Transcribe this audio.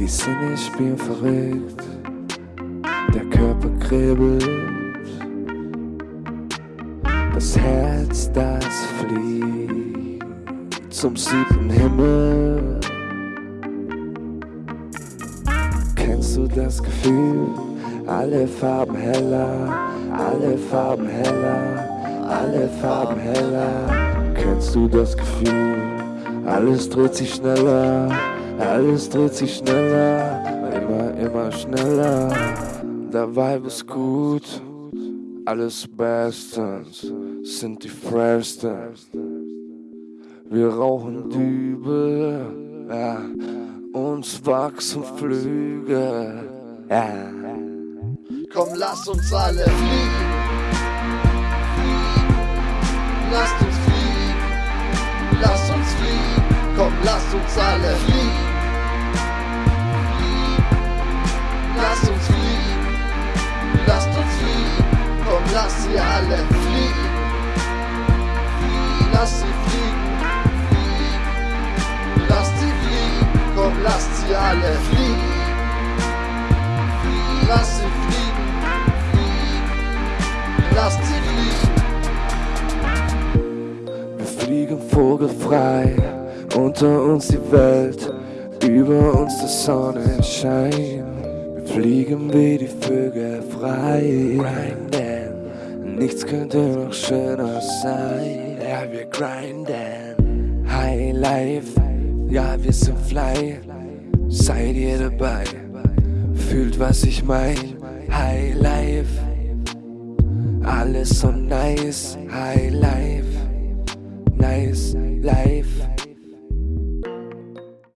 Die Sinne spielen verrückt, der Körper kribbelt, das Herz, das fliegt zum siebten Himmel. Kennst du das Gefühl? Alle Farben heller, alle Farben heller, alle Farben heller. Kennst du das Gefühl? Alles dreht sich schneller, alles dreht sich schneller, immer, immer schneller. Der Vibe ist gut, alles bestens, sind die freshsten. Wir rauchen Dübel, ja, uns wachsen Flügel, ja. Komm, lass uns alle fliegen. Lasst uns fliegen. Lass uns fliegen. Komm, lass uns alle fliegen. Alle fliegen. Lass sie fliegen. Lass sie fliegen. Wir fliegen vogelfrei, unter uns die Welt, über uns der Sonnenschein. Wir fliegen wie die Vögel frei, grinden, nichts könnte noch schöner sein. Ja, wir grinden, High Life, ja, wir sind fly, seid ihr dabei, fühlt was ich mein, High Life. Alles so nice, high life, nice life.